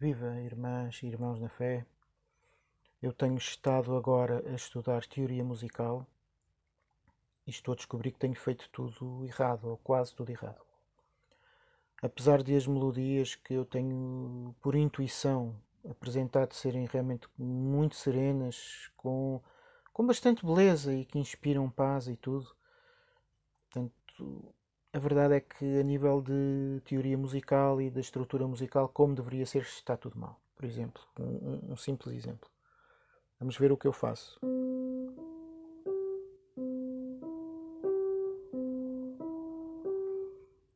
Viva, irmãs e irmãos na fé. Eu tenho estado agora a estudar teoria musical e estou a descobrir que tenho feito tudo errado, ou quase tudo errado. Apesar de as melodias que eu tenho, por intuição, apresentado serem realmente muito serenas, com, com bastante beleza e que inspiram paz e tudo, portanto, a verdade é que a nível de teoria musical e da estrutura musical, como deveria ser, está tudo mal. Por exemplo, um, um simples exemplo. Vamos ver o que eu faço.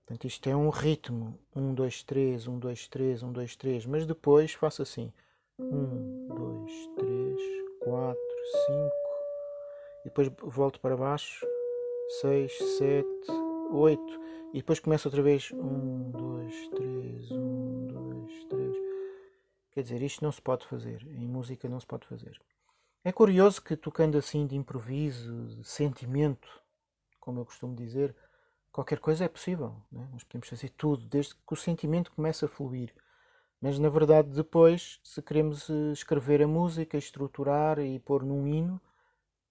Portanto, isto é um ritmo. 1, 2, 3, 1, 2, 3, 1, 2, 3. Mas depois faço assim. 1, 2, 3, 4, 5. E depois volto para baixo. 6, 7, 8. E depois começo outra vez. 1, 2, 3, 1, 2, 3. Quer dizer, isto não se pode fazer. Em música não se pode fazer. É curioso que tocando assim de improviso, de sentimento, como eu costumo dizer, qualquer coisa é possível. Né? Nós podemos fazer tudo, desde que o sentimento comece a fluir. Mas na verdade, depois, se queremos eh, escrever a música, estruturar e pôr num hino,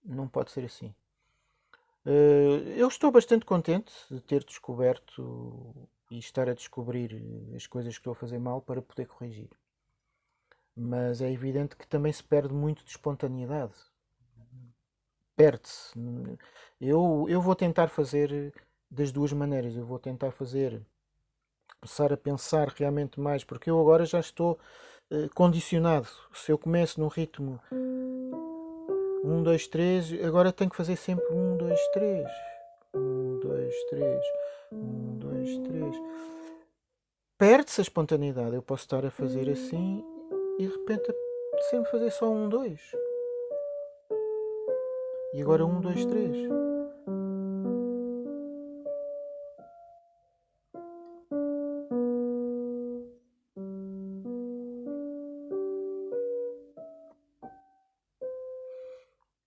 não pode ser assim. Eh, eu estou bastante contente de ter descoberto e estar a descobrir as coisas que estou a fazer mal para poder corrigir. Mas é evidente que também se perde muito de espontaneidade. Perde-se. Eu, eu vou tentar fazer das duas maneiras. Eu vou tentar fazer, começar a pensar realmente mais, porque eu agora já estou uh, condicionado. Se eu começo num ritmo 1, 2, 3, agora tenho que fazer sempre 1, 2, 3. 1, 2, 3. 1, 2, 3. Perde-se a espontaneidade. Eu posso estar a fazer assim e de repente sempre fazer só 1, 2. E agora 1, 2, 3.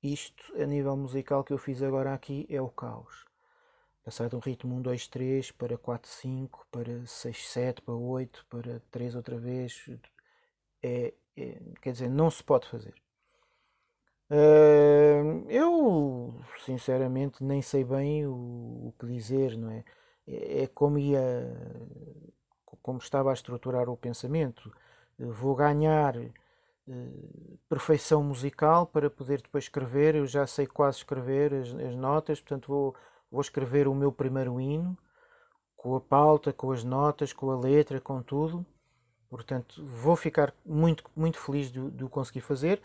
Isto, a nível musical, que eu fiz agora aqui é o caos. Passar de um ritmo 1, 2, 3 para 4, 5, para 6, 7, para 8, para 3 outra vez. É, é, quer dizer, não se pode fazer. Uh, eu, sinceramente, nem sei bem o, o que dizer, não é? É, é como ia, como estava a estruturar o pensamento. Vou ganhar eh, perfeição musical para poder depois escrever. Eu já sei quase escrever as, as, notas, portanto vou, vou escrever o meu primeiro hino com a pauta, com as notas, com a letra, com tudo. Portanto, vou ficar muito, muito feliz de, de o conseguir fazer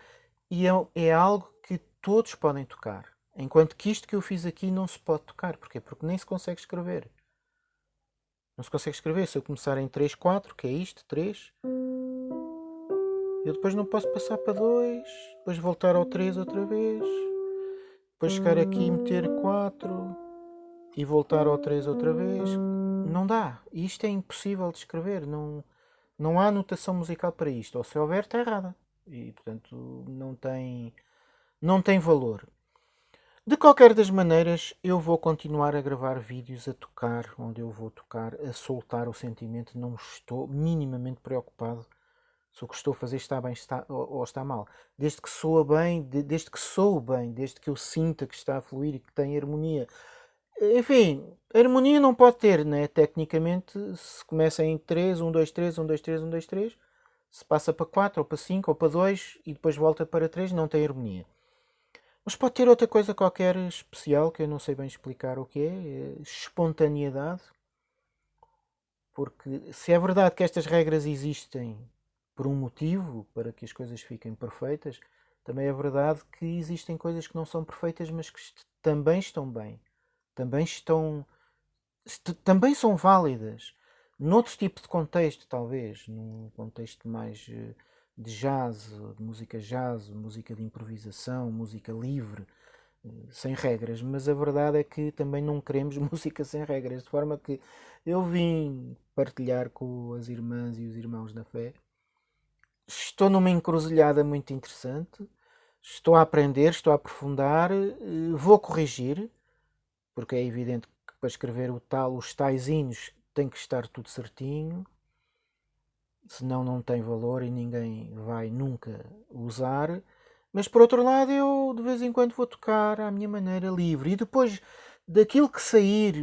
e é, é algo que todos podem tocar. Enquanto que isto que eu fiz aqui não se pode tocar. Porquê? Porque nem se consegue escrever. Não se consegue escrever. Se eu começar em 3, 4, que é isto, 3, eu depois não posso passar para 2, depois voltar ao 3 outra vez, depois chegar aqui e meter 4 e voltar ao 3 outra vez. Não dá. Isto é impossível de escrever. Não, não há notação musical para isto. Ou se houver, está errada. E, portanto, não tem, não tem valor. De qualquer das maneiras, eu vou continuar a gravar vídeos a tocar, onde eu vou tocar, a soltar o sentimento. Não estou minimamente preocupado se o que estou a fazer está bem está, ou, ou está mal. Desde que soa bem, de, desde que sou bem, desde que eu sinta que está a fluir e que tem harmonia. Enfim, harmonia não pode ter, né? Tecnicamente, se começa em 3, 1, 2, 3, 1, 2, 3, 1, 2, 3, se passa para 4 ou para 5 ou para 2 e depois volta para 3, não tem harmonia. Mas pode ter outra coisa qualquer especial que eu não sei bem explicar o que é, é espontaneidade. Porque se é verdade que estas regras existem por um motivo, para que as coisas fiquem perfeitas, também é verdade que existem coisas que não são perfeitas, mas que também estão bem, também estão, também são válidas. Noutro tipo de contexto, talvez, num contexto mais eh, de jazz, de música jazz, música de improvisação, música livre, eh, sem regras, mas a verdade é que também não queremos música sem regras, de forma que eu vim partilhar com as irmãs e os irmãos da fé estou numa encruzilhada muito interessante, estou a aprender, estou a aprofundar, eh, vou corrigir, porque é evidente que para escrever o tal, os tais hinos tem que estar tudo certinho. senão não tem valor e ninguém vai nunca usar. Mas por outro lado, eu de vez em quando vou tocar à minha maneira livre. E depois daquilo que sair,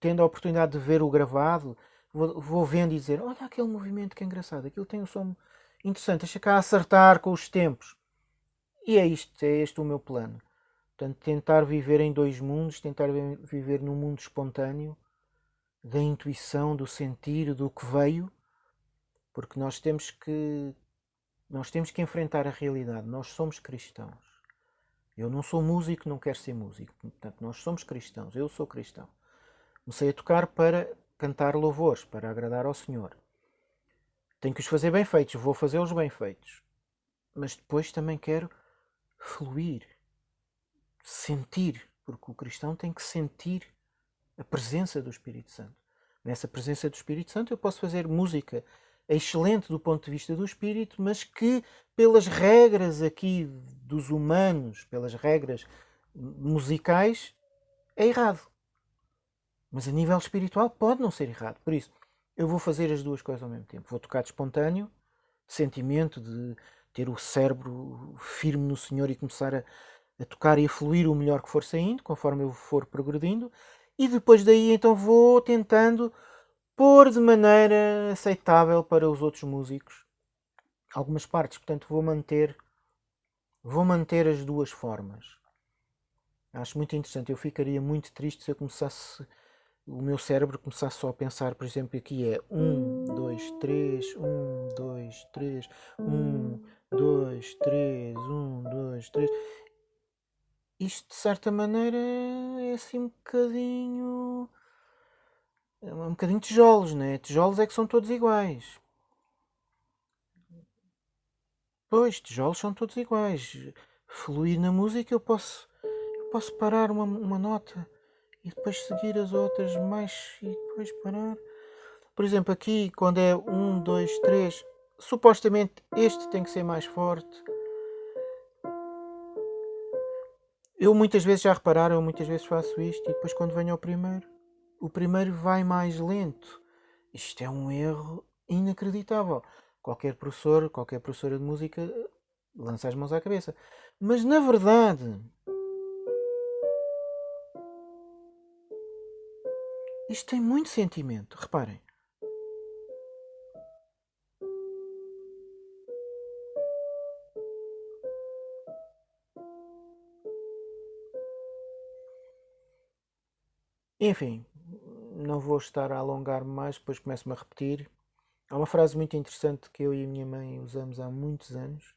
tendo a oportunidade de ver o gravado, vou, vou vendo e dizer: Olha aquele movimento que é engraçado, aquilo tem um som interessante, deixa cá acertar com os tempos. E é isto, é este o meu plano. Portanto, tentar viver em dois mundos, tentar viver num mundo espontâneo, da intuição, do sentir, do que veio, porque nós temos que nós temos que enfrentar a realidade. Nós somos cristãos. Eu não sou músico, não quero ser músico. Portanto, nós somos cristãos. Eu sou cristão. Comecei a tocar para cantar louvores, para agradar ao Senhor. Tenho que os fazer bem feitos, vou fazê-los bem feitos. Mas depois também quero fluir, sentir, porque o cristão tem que sentir a presença do Espírito Santo. Nessa presença do Espírito Santo eu posso fazer música excelente do ponto de vista do espírito, mas que pelas regras aqui dos humanos, pelas regras musicais, é errado. Mas a nível espiritual pode não ser errado. Por isso, eu vou fazer as duas coisas ao mesmo tempo. Vou tocar de espontâneo, sentimento, de ter o cérebro firme no Senhor e começar a, a tocar e a fluir o melhor que for saindo, conforme eu for progredindo. E depois daí então vou tentando pôr de maneira aceitável para os outros músicos algumas partes. Portanto, vou manter, vou manter as duas formas. Acho muito interessante. Eu ficaria muito triste se eu começasse, o meu cérebro começasse só a pensar, por exemplo, aqui é 1, 2, 3, 1, 2, 3, 1, 2, 3, 1, 2, 3. Isto, de certa maneira, é assim um bocadinho é um bocadinho tijolos, né? Tijolos é que são todos iguais. Pois, tijolos são todos iguais. Fluir na música eu posso, eu posso parar uma, uma nota e depois seguir as outras mais e depois parar. Por exemplo, aqui quando é um, dois, três, supostamente este tem que ser mais forte. Eu muitas vezes já repararam, eu muitas vezes faço isto e depois quando venho ao primeiro o primeiro vai mais lento. Isto é um erro inacreditável. Qualquer professor, qualquer professora de música lança as mãos à cabeça. Mas na verdade, isto tem muito sentimento. Reparem. Enfim, não vou estar a alongar mais, depois começo-me a repetir. Há uma frase muito interessante que eu e a minha mãe usamos há muitos anos.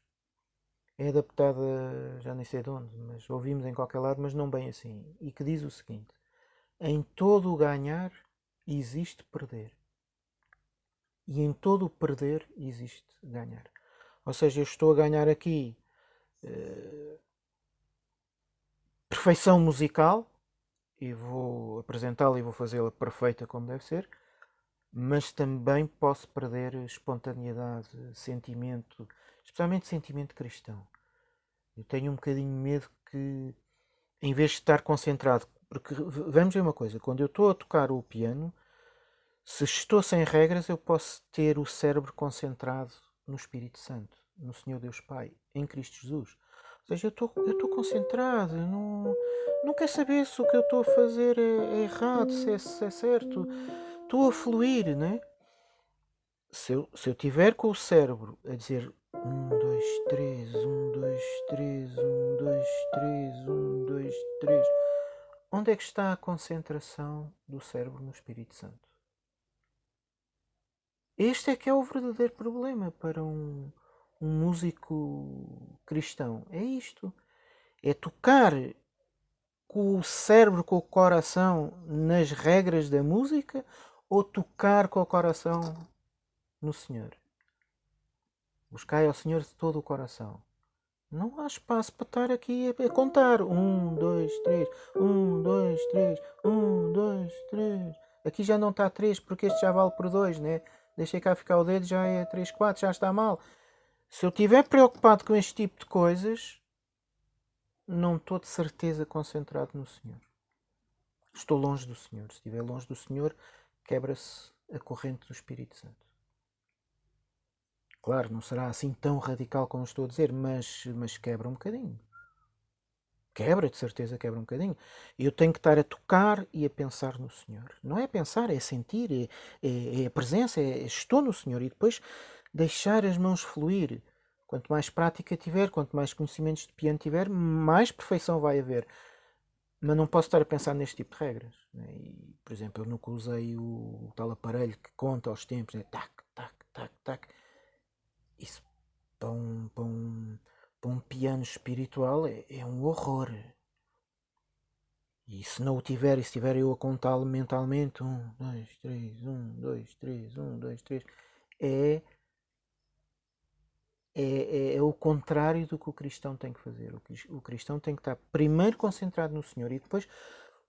É adaptada, já nem sei de onde, mas ouvimos em qualquer lado, mas não bem assim. E que diz o seguinte: Em todo o ganhar existe perder. E em todo o perder existe ganhar. Ou seja, eu estou a ganhar aqui uh, perfeição musical, e vou apresentá-la e vou fazê-la perfeita como deve ser, mas também posso perder espontaneidade, sentimento, especialmente sentimento cristão. Eu tenho um bocadinho medo que, em vez de estar concentrado, porque vamos ver uma coisa, quando eu estou a tocar o piano, se estou sem regras, eu posso ter o cérebro concentrado no Espírito Santo, no Senhor Deus Pai, em Cristo Jesus. Ou seja, eu estou concentrado, não, não quero saber se o que eu estou a fazer é, é errado, se é, se é certo. Estou a fluir, né? Se eu, se eu tiver com o cérebro a dizer um, dois, três, um, dois, três, um, dois, três, um, dois, três, onde é que está a concentração do cérebro no Espírito Santo? Este é que é o verdadeiro problema para um, um músico cristão. É isto. É tocar com o cérebro, com o coração nas regras da música ou tocar com o coração no Senhor? Buscai ao Senhor de todo o coração. Não há espaço para estar aqui a contar. Um, dois, três. Um, dois, três. Um, dois, três. Aqui já não está três porque este já vale por dois, né? Deixei cá ficar o dedo, já é três, quatro, já está mal. Se eu estiver preocupado com este tipo de coisas, não estou de certeza concentrado no Senhor. Estou longe do Senhor. Se estiver longe do Senhor, quebra-se a corrente do Espírito Santo. Claro, não será assim tão radical como estou a dizer, mas, mas quebra um bocadinho. Quebra, de certeza, quebra um bocadinho. Eu tenho que estar a tocar e a pensar no Senhor. Não é pensar, é sentir, é, é, é a presença, é, estou no Senhor. E depois deixar as mãos fluir. Quanto mais prática tiver, quanto mais conhecimentos de piano tiver, mais perfeição vai haver. Mas não posso estar a pensar neste tipo de regras. Né? E, por exemplo, eu nunca usei o, o tal aparelho que conta os tempos, né? tac, tac, tac, tac. Para um, para um, para um piano espiritual é, é um horror. E se não o tiver, e se tiver eu a contá-lo mentalmente, um, dois, três, um, dois, três, um, dois, três, é é, é, é, o contrário do que o cristão tem que fazer. O, o cristão tem que estar primeiro concentrado no Senhor e depois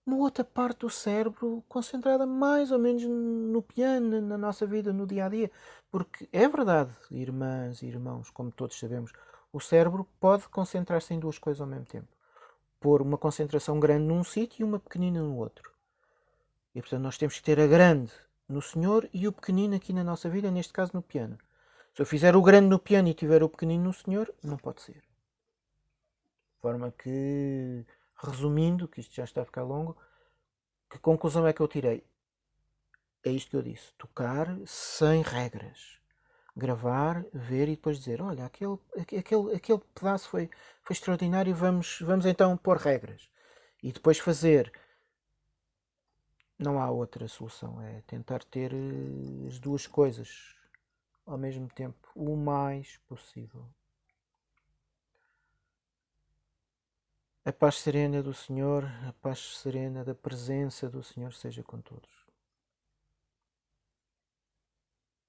uma outra parte do cérebro concentrada mais ou menos no piano, na nossa vida, no dia a dia. Porque é verdade, irmãs e irmãos, como todos sabemos, o cérebro pode concentrar-se em duas coisas ao mesmo tempo. Pôr uma concentração grande num sítio e uma pequenina no outro. E portanto nós temos que ter a grande no Senhor e o pequenino aqui na nossa vida, neste caso no piano. Se eu fizer o grande no piano e tiver o pequenino no Senhor, não pode ser. De forma que, resumindo, que isto já está a ficar longo, que conclusão é que eu tirei? É isto que eu disse: tocar sem regras. Gravar, ver e depois dizer: olha, aquele, aquele, aquele pedaço foi, foi extraordinário, vamos, vamos então pôr regras. E depois fazer. Não há outra solução, é tentar ter eh, as duas coisas ao mesmo tempo o mais possível. A paz serena do Senhor, a paz serena da presença do Senhor seja com todos.